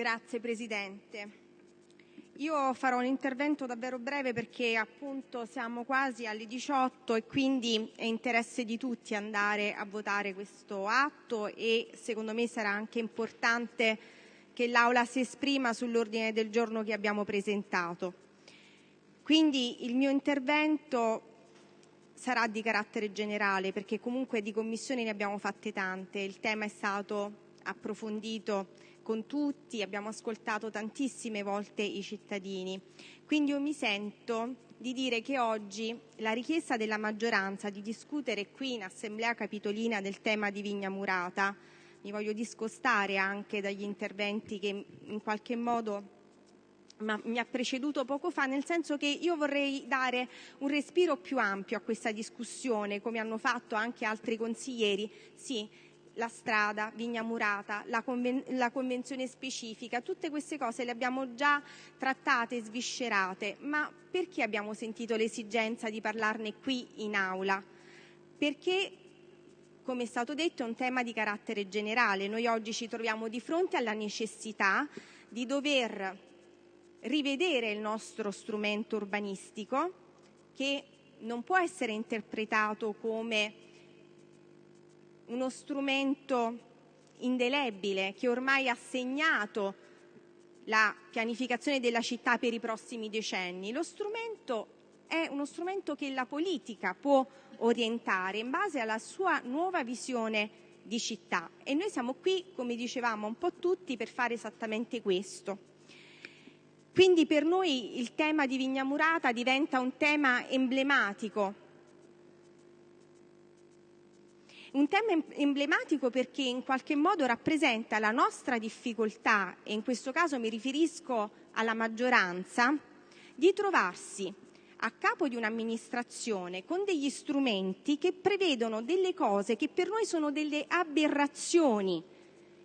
Grazie Presidente. Io farò un intervento davvero breve perché siamo quasi alle 18 e quindi è interesse di tutti andare a votare questo atto e secondo me sarà anche importante che l'Aula si esprima sull'ordine del giorno che abbiamo presentato. Quindi il mio intervento sarà di carattere generale perché comunque di commissioni ne abbiamo fatte tante, il tema è stato approfondito con tutti, abbiamo ascoltato tantissime volte i cittadini. Quindi io mi sento di dire che oggi la richiesta della maggioranza di discutere qui in Assemblea Capitolina del tema di Vigna Murata, mi voglio discostare anche dagli interventi che in qualche modo mi ha preceduto poco fa, nel senso che io vorrei dare un respiro più ampio a questa discussione, come hanno fatto anche altri consiglieri. Sì, la strada, Vigna Murata, la, conven- la convenzione specifica, tutte queste cose le abbiamo già trattate e sviscerate, ma perché abbiamo sentito l'esigenza di parlarne qui in aula? Perché come è stato detto, è un tema di carattere generale. Noi oggi ci troviamo di fronte alla necessità di dover rivedere il nostro strumento urbanistico che non può essere interpretato come uno strumento indelebile che ormai ha segnato la pianificazione della città per i prossimi decenni. Lo strumento è uno strumento che la politica può orientare in base alla sua nuova visione di città e noi siamo qui, come dicevamo un po' tutti, per fare esattamente questo. Quindi per noi il tema di Vigna Murata diventa un tema emblematico un tema emblematico perché in qualche modo rappresenta la nostra difficoltà, e in questo caso mi riferisco alla maggioranza, di trovarsi a capo di un'amministrazione con degli strumenti che prevedono delle cose che per noi sono delle aberrazioni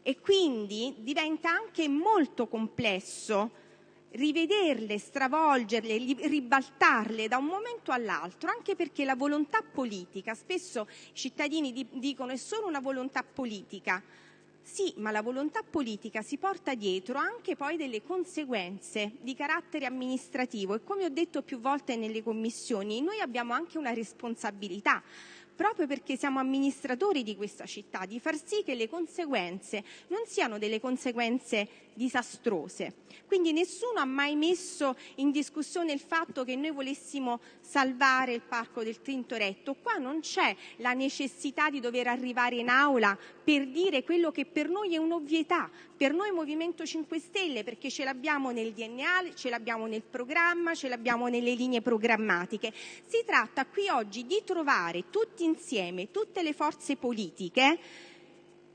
e quindi diventa anche molto complesso rivederle, stravolgerle, ribaltarle da un momento all'altro, anche perché la volontà politica, spesso i cittadini dicono è solo una volontà politica, sì, ma la volontà politica si porta dietro anche poi delle conseguenze di carattere amministrativo e come ho detto più volte nelle commissioni, noi abbiamo anche una responsabilità proprio perché siamo amministratori di questa città, di far sì che le conseguenze non siano delle conseguenze disastrose. Quindi nessuno ha mai messo in discussione il fatto che noi volessimo salvare il Parco del Tintoretto. Qua non c'è la necessità di dover arrivare in aula per dire quello che per noi è un'ovvietà, per noi Movimento 5 Stelle, perché ce l'abbiamo nel DNA, ce l'abbiamo nel programma, ce l'abbiamo nelle linee programmatiche. Si tratta qui oggi di trovare tutti insieme, tutte le forze politiche,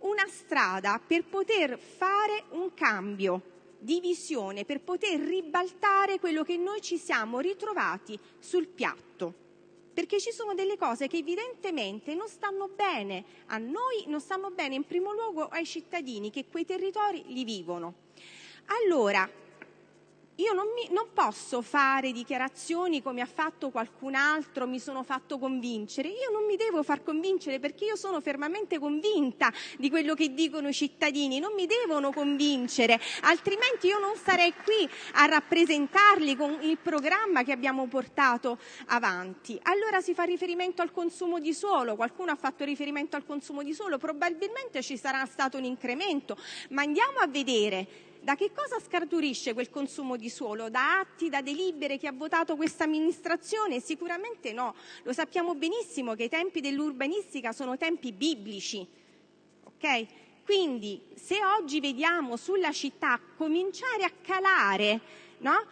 una strada per poter fare un cambio di visione, per poter ribaltare quello che noi ci siamo ritrovati sul piatto. Perché ci sono delle cose che evidentemente non stanno bene a noi, non stanno bene in primo luogo ai cittadini che quei territori li vivono. Allora, io non, mi, non, posso fare dichiarazioni come ha fatto qualcun altro, mi sono fatto convincere. Io non mi devo far convincere perché io sono fermamente convinta di quello che dicono i cittadini, non mi devono convincere, altrimenti io non sarei qui a rappresentarli con il programma che abbiamo portato avanti. Allora si fa riferimento al consumo di suolo, qualcuno ha fatto riferimento al consumo di suolo, probabilmente ci sarà stato un incremento, ma andiamo a vedere da che cosa scaturisce quel consumo di suolo? Da atti, da delibere che ha votato questa amministrazione? Sicuramente no. Lo sappiamo benissimo che i tempi dell'urbanistica sono tempi biblici. Quindi se oggi vediamo sulla città cominciare a calare no?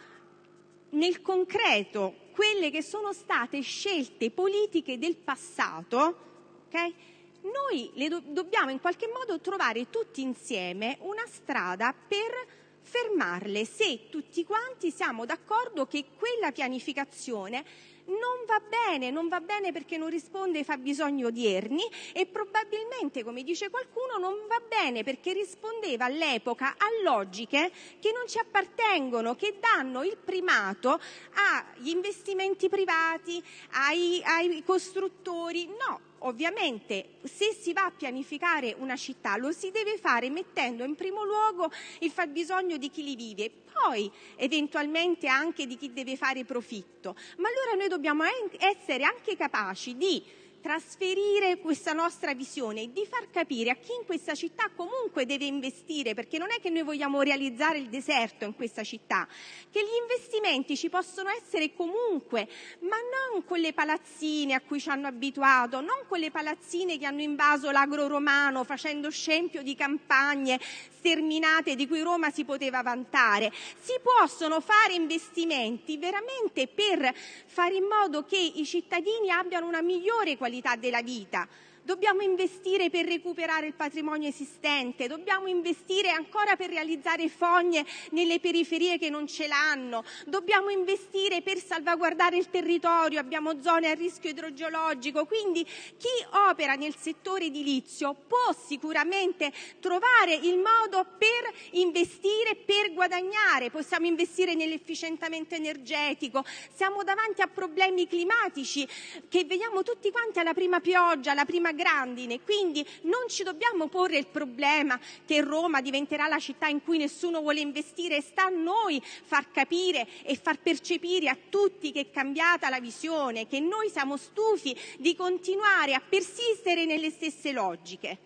nel concreto quelle che sono state scelte politiche del passato, okay? Noi do- dobbiamo in qualche modo trovare tutti insieme una strada per fermarle se tutti quanti siamo d'accordo che quella pianificazione non va bene, non va bene perché non risponde ai fabbisogni odierni e probabilmente, come dice qualcuno, non va bene perché rispondeva all'epoca a logiche che non ci appartengono, che danno il primato agli investimenti privati, ai, ai costruttori. No, ovviamente se si va a pianificare una città lo si deve fare mettendo in primo luogo il fabbisogno di chi li vive, poi eventualmente anche di chi deve fare profitto. Ma allora noi dobbiamo essere anche capaci di trasferire questa nostra visione e di far capire a chi in questa città comunque deve investire, perché non è che noi vogliamo realizzare il deserto in questa città, che gli investimenti ci possono essere comunque, ma non quelle palazzine a cui ci hanno abituato, non quelle palazzine che hanno invaso l'agro romano facendo scempio di campagne sterminate di cui Roma si poteva vantare. Si possono fare investimenti veramente per fare in modo che i cittadini abbiano una migliore qualità della vita dobbiamo investire per recuperare il patrimonio esistente, dobbiamo investire ancora per realizzare fogne nelle periferie che non ce l'hanno, dobbiamo investire per salvaguardare il territorio, abbiamo zone a rischio idrogeologico, quindi chi opera nel settore edilizio può sicuramente trovare il modo per investire, per guadagnare, possiamo investire nell'efficientamento energetico, siamo davanti a problemi climatici che vediamo tutti quanti alla prima pioggia, alla prima grandine, quindi non ci dobbiamo porre il problema che Roma diventerà la città in cui nessuno vuole investire, sta a noi far capire e far percepire a tutti che è cambiata la visione, che noi siamo stufi di continuare a persistere nelle stesse logiche.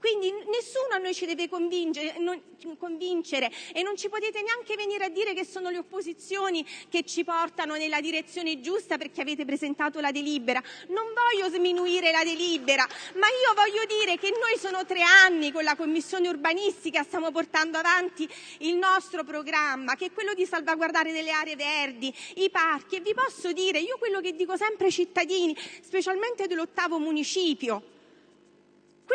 Quindi nessuno a noi ci deve convincere, e non ci potete neanche venire a dire che sono le opposizioni che ci portano nella direzione giusta perché avete presentato la delibera. Non voglio sminuire la delibera, ma io voglio dire che noi sono tre anni con la Commissione urbanistica stiamo portando avanti il nostro programma, che è quello di salvaguardare delle aree verdi, i parchi, e vi posso dire, io quello che dico sempre ai cittadini, specialmente dell'ottavo municipio,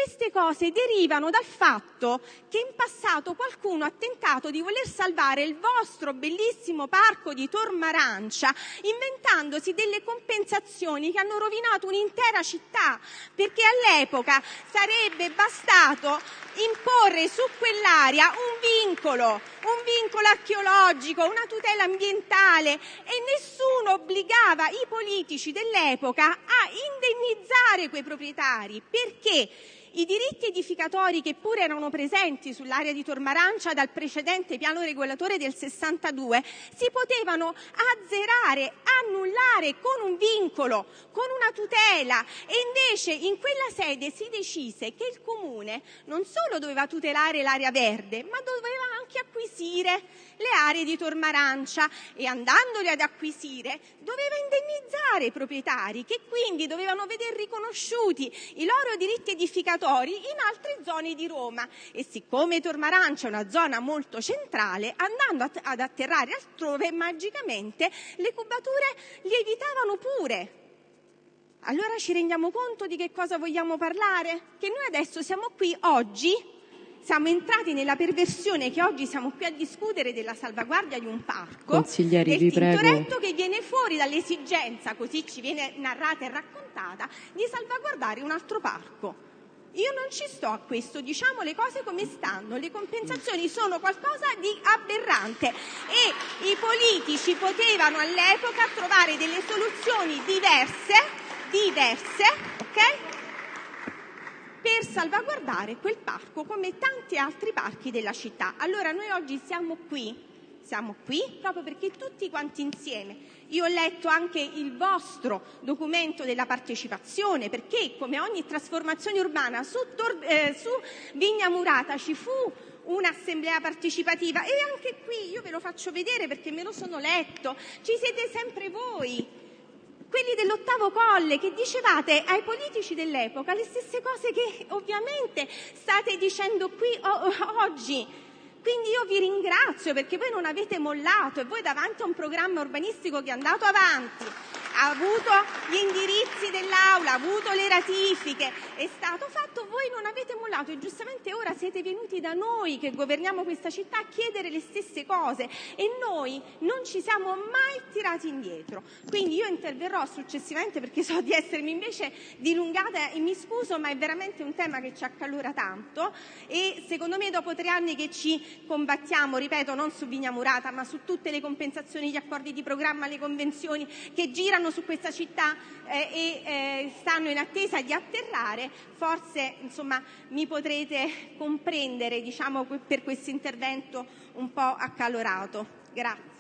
queste cose derivano dal fatto che in passato qualcuno ha tentato di voler salvare il vostro bellissimo parco di Tormarancia inventandosi delle compensazioni che hanno rovinato un'intera città, perché all'epoca sarebbe bastato imporre su quell'area un vincolo, un vincolo archeologico, una tutela ambientale e nessuno obbligava i politici dell'epoca a indennizzare quei proprietari. Perché i diritti edificatori che pure erano presenti sull'area di Tormarancia dal precedente piano regolatore del 62 si potevano azzerare, annullare con un vincolo, con una tutela. E invece in quella sede si decise che il comune non solo doveva tutelare l'area verde ma doveva anche acquisire le aree di Tormarancia e andandole ad acquisire doveva indennizzare i proprietari che quindi dovevano vedere riconosciuti i loro diritti edificatori in altre zone di Roma e siccome Tormarancia è una zona molto centrale andando ad atterrare altrove magicamente le cubature lievitavano pure allora ci rendiamo conto di che cosa vogliamo parlare? Che noi adesso siamo qui oggi siamo entrati nella perversione che oggi siamo qui a discutere della salvaguardia di un parco prego. Tintoretto che viene fuori dall'esigenza, così ci viene narrata e raccontata, di salvaguardare un altro parco. Io non ci sto a questo, diciamo le cose come stanno, le compensazioni sono qualcosa di aberrante e i politici potevano all'epoca trovare delle soluzioni diverse, diverse, ok? Per salvaguardare quel parco come tanti altri parchi della città. Allora noi oggi siamo qui, siamo qui proprio perché tutti quanti insieme, io ho letto anche il vostro documento della partecipazione, perché come ogni trasformazione urbana su, Tor- eh, su Vigna Murata ci fu un'assemblea partecipativa. E anche qui io ve lo faccio vedere perché me lo sono letto, ci siete sempre voi quelli dell'ottavo colle che dicevate ai politici dell'epoca le stesse cose che ovviamente state dicendo qui oggi. Quindi io vi ringrazio perché voi non avete mollato e voi davanti a un programma urbanistico che è andato avanti ha avuto gli indirizzi dell'Aula, ha avuto le ratifiche, è stato fatto, voi non avete mollato e giustamente ora siete venuti da noi che governiamo questa città a chiedere le stesse cose e noi non ci siamo mai tirati indietro. Quindi io interverrò successivamente perché so di essermi invece dilungata e mi scuso, ma è veramente un tema che ci accalora tanto e secondo me dopo tre anni che ci combattiamo, ripeto, non su Vigna Murata, ma su tutte le compensazioni, gli accordi di programma, le convenzioni che girano stanno su questa città eh, e eh, stanno in attesa di atterrare, forse insomma, mi potrete comprendere diciamo, per questo intervento un po' accalorato. Grazie.